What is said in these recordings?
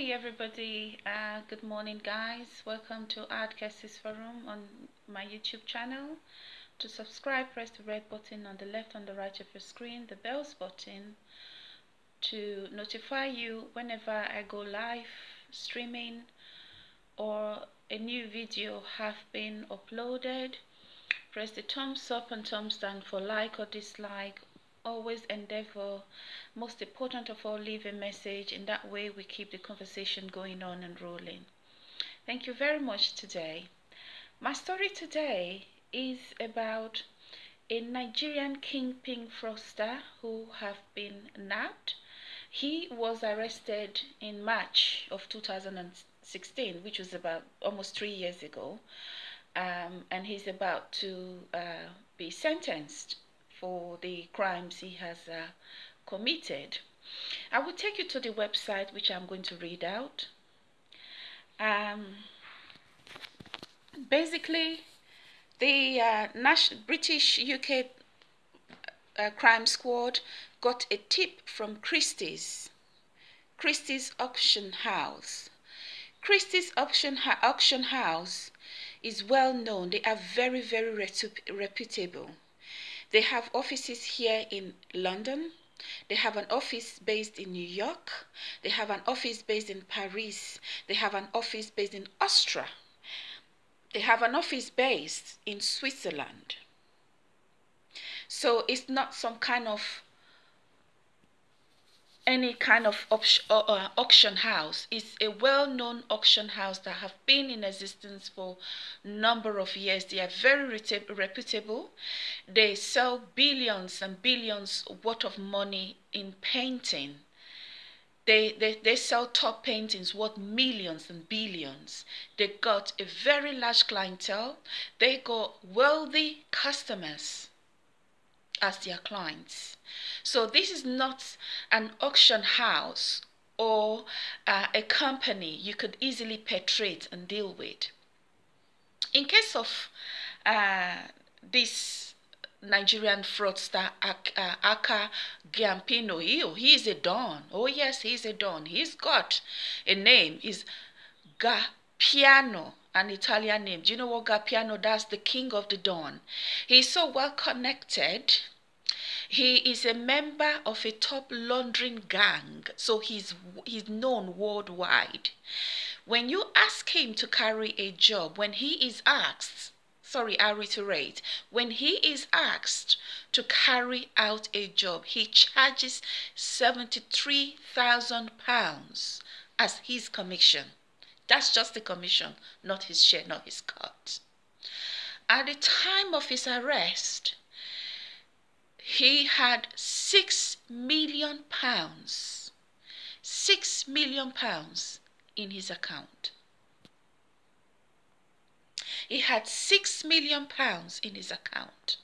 Hey everybody, uh, good morning guys. Welcome to Art Cases Forum on my YouTube channel. To subscribe, press the red button on the left and the right of your screen, the bells button to notify you whenever I go live streaming or a new video have been uploaded. Press the thumbs up and thumbs down for like or dislike always endeavor most important of all leave a message in that way we keep the conversation going on and rolling. Thank you very much today. My story today is about a nigerian kingpin fraudster who have been nabbed. He was arrested in march of 2016 which was about almost three years ago um, and he's about to uh, be sentenced for the crimes he has uh, committed. I will take you to the website which I'm going to read out. Um, basically, the uh, British UK uh, crime squad got a tip from Christie's, Christie's auction house. Christie's auction, auction house is well known. They are very, very reputable. They have offices here in London. They have an office based in New York. They have an office based in Paris. They have an office based in Austria. They have an office based in Switzerland. So it's not some kind of any kind of uh, uh, auction house. It's a well-known auction house that have been in existence for number of years. They are very reputable. They sell billions and billions worth of money in painting. They, they, they sell top paintings worth millions and billions. They got a very large clientele. They got wealthy customers as their clients. So this is not an auction house or uh, a company you could easily penetrate and deal with. In case of uh, this Nigerian fraudster uh, Aka Giampino, he he is a don. Oh yes, he's a don. He's got a name. Is Gapiano an Italian name. Do you know what Gapiano does? The king of the dawn. He's so well connected he is a member of a top laundering gang, so he's he's known worldwide. When you ask him to carry a job, when he is asked, sorry, I reiterate, when he is asked to carry out a job, he charges 73,000 pounds as his commission. That's just the commission, not his share, not his cut. At the time of his arrest, he had six million pounds, six million pounds in his account. He had six million pounds in his account.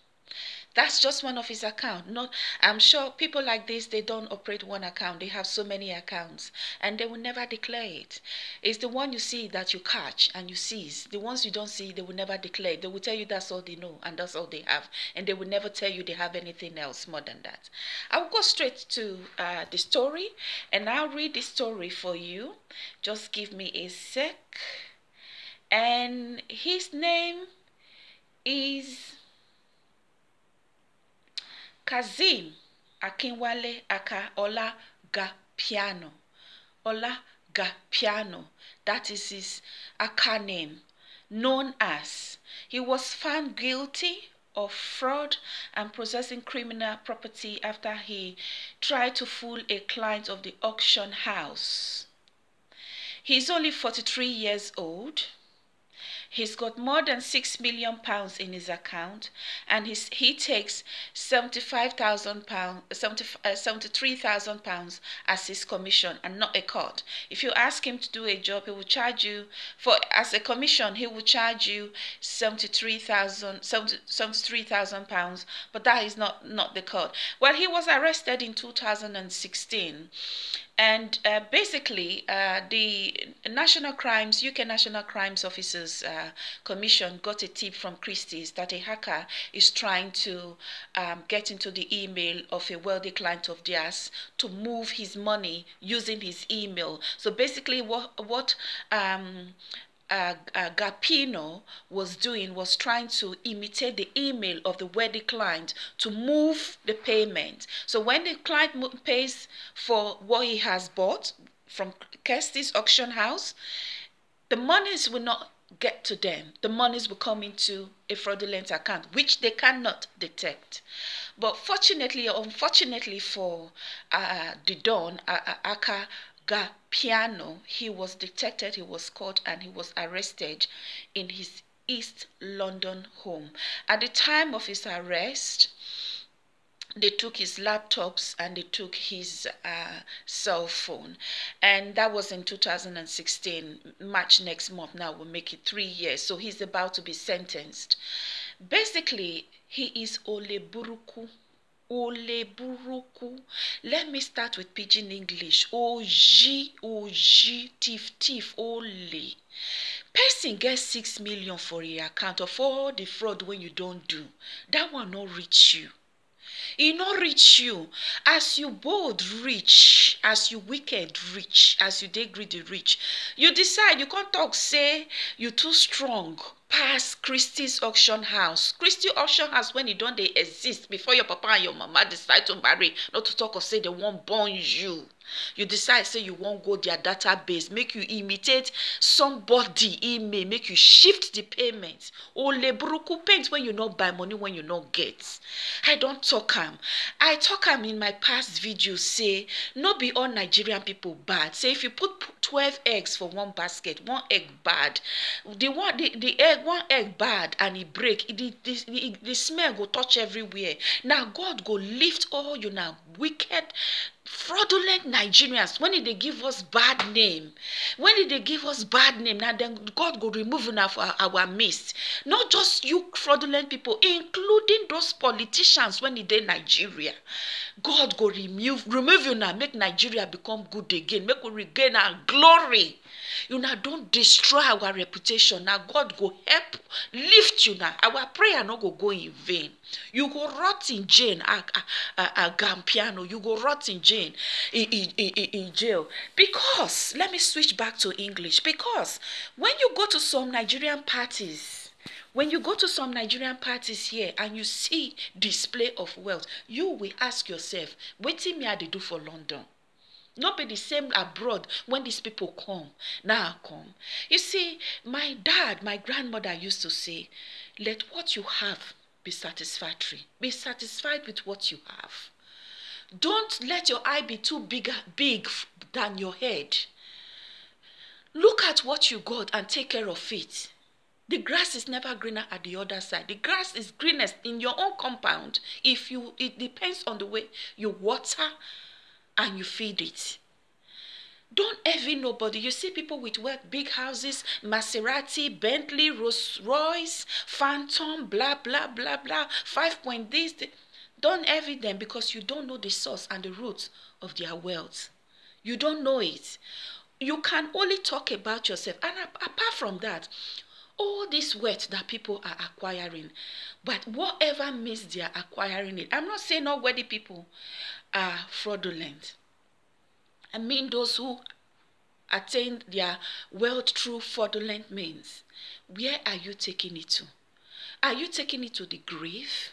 That's just one of his account. Not, I'm sure people like this, they don't operate one account. They have so many accounts and they will never declare it. It's the one you see that you catch and you seize. The ones you don't see, they will never declare. They will tell you that's all they know and that's all they have. And they will never tell you they have anything else more than that. I will go straight to uh, the story and I'll read the story for you. Just give me a sec. And his name is Kazim Akinwale Aka. Ola Gapiano. That is his Aka name. Known as. He was found guilty of fraud and possessing criminal property after he tried to fool a client of the auction house. He's only 43 years old He's got more than six million pounds in his account, and he's, he takes seventy-five thousand pounds, uh, seventy-three thousand pounds as his commission, and not a cut. If you ask him to do a job, he will charge you for as a commission. He will charge you seventy-three thousand, seventy-three thousand pounds, but that is not not the cut. Well, he was arrested in two thousand and sixteen and uh, basically, uh, the National Crimes, UK National Crimes Officers uh, Commission got a tip from Christie's that a hacker is trying to um, get into the email of a wealthy client of theirs to move his money using his email. So basically, what what um, uh, uh, Gapino was doing was trying to imitate the email of the wealthy client to move the payment. So when the client pays for what he has bought from Christie's auction house, the monies will not get to them. The monies will come into a fraudulent account, which they cannot detect. But fortunately or unfortunately for uh, the Don, uh, uh Aka Piano, he was detected, he was caught, and he was arrested in his East London home. At the time of his arrest, they took his laptops and they took his uh, cell phone. And that was in 2016 march next month now will make it three years. So he's about to be sentenced. Basically he is oleburuku Ole buruku. Let me start with pidgin English. Oji, oji, thief, thief, ole. Person get six million for a account of all the fraud when you don't do. That one not reach you. e no reach you as you bold reach as you wicked reach as you dey greedy reach you decide you come talk say you too strong pass christie's auction house. Christie auction house when e don dey exist before your papa and your mama decide to marry not to talk of say dem wan born you. You decide say you wan go their database make you imitate somebody email make you shift the payment. Ole buruku paint when you no buy money when you no get. I don talk am. I talk am in my past video say no be all nigerian people bad. Say if you put twelve eggs for one basket one egg bad. The one the, the egg one egg bad and e break the, the, the, the smell go touch everywhere. Na god go lift all you na wicked fraudulent nigerians when did they give us bad name? When did they give us bad name? Now then god go remove una for our midst. Not just you fraudulent people including those politicians when e dey nigeria. God go remove remove una make nigeria become good again make we regain our glory. Una don destroy our reputation. Na god go help lift you na our prayer no go go in vain you go rot in jail. Agampiano you go rot in jail in, in, in jail. Because let me switch back to english. Because when you go to some nigerian parties when you go to some nigerian parties here and you see display of wealth you will ask yourself wetin me i dey do for london? No be the same abroad when these people come. Now come. You see my dad my grandmother used to say let what you have be satisfactory. Be satisfied with what you have. Don't let your eye be too big big than your head. Look at what you got and take care of it. The grass is never greener at the other side. The grass is greenest in your own compound if you it depends on the way you water and you feed it. Don't envy nobody. You see people with work, big houses, Maserati, Bentley, Rolls Royce, Phantom, blah, blah, blah, blah, five point this. Don't envy them because you don't know the source and the roots of their wealth. You don't know it. You can only talk about yourself. And apart from that, all this wealth that people are acquiring, but whatever means they are acquiring it. I'm not saying all wealthy people are fraudulent. I mean those who attain their wealth through fraudulent means. Where are you taking it to? Are you taking it to the grave?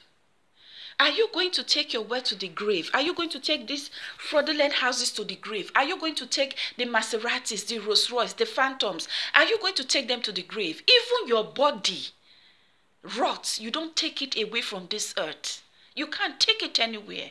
Are you going to take your wealth to the grave? Are you going to take these fraudulent houses to the grave? Are you going to take the Maseratis, the Rolls Royce, the Phantoms? Are you going to take them to the grave? Even your body rots. You don't take it away from this earth. You can't take it anywhere.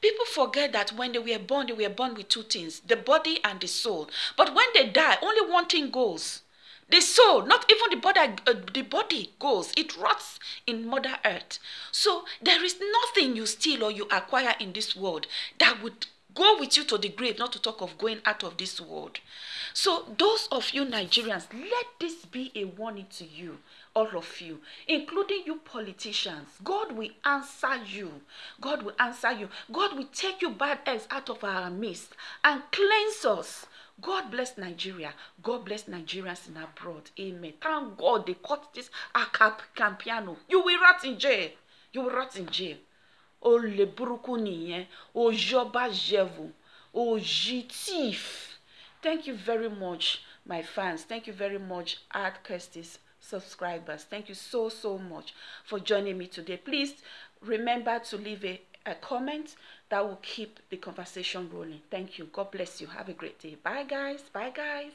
People forget that when they were born, they were born with two things the body and the soul. But when they die, only one thing goes the soul, not even the body, uh, the body goes. It rots in Mother Earth. So there is nothing you steal or you acquire in this world that would go with you to the grave, not to talk of going out of this world. So those of you Nigerians, let this be a warning to you all of you, including you politicians. God will answer you. God will answer you. God will take you bad eggs out of our midst and cleanse us. God bless Nigeria. God bless Nigerians in abroad. Amen. Thank God they caught this Campiano. You will rot in jail. You will rot in jail. Olè burúkú nìyẹn. Òjọba jẹ̀vù. Òjì thief. Thank you very much, my fans. Thank you very much, Art Kirstis subscribers. Thank you so, so much for joining me today. Please remember to leave a, a comment that will keep the conversation rolling. Thank you. God bless you. Have a great day. Bye, guys. Bye, guys.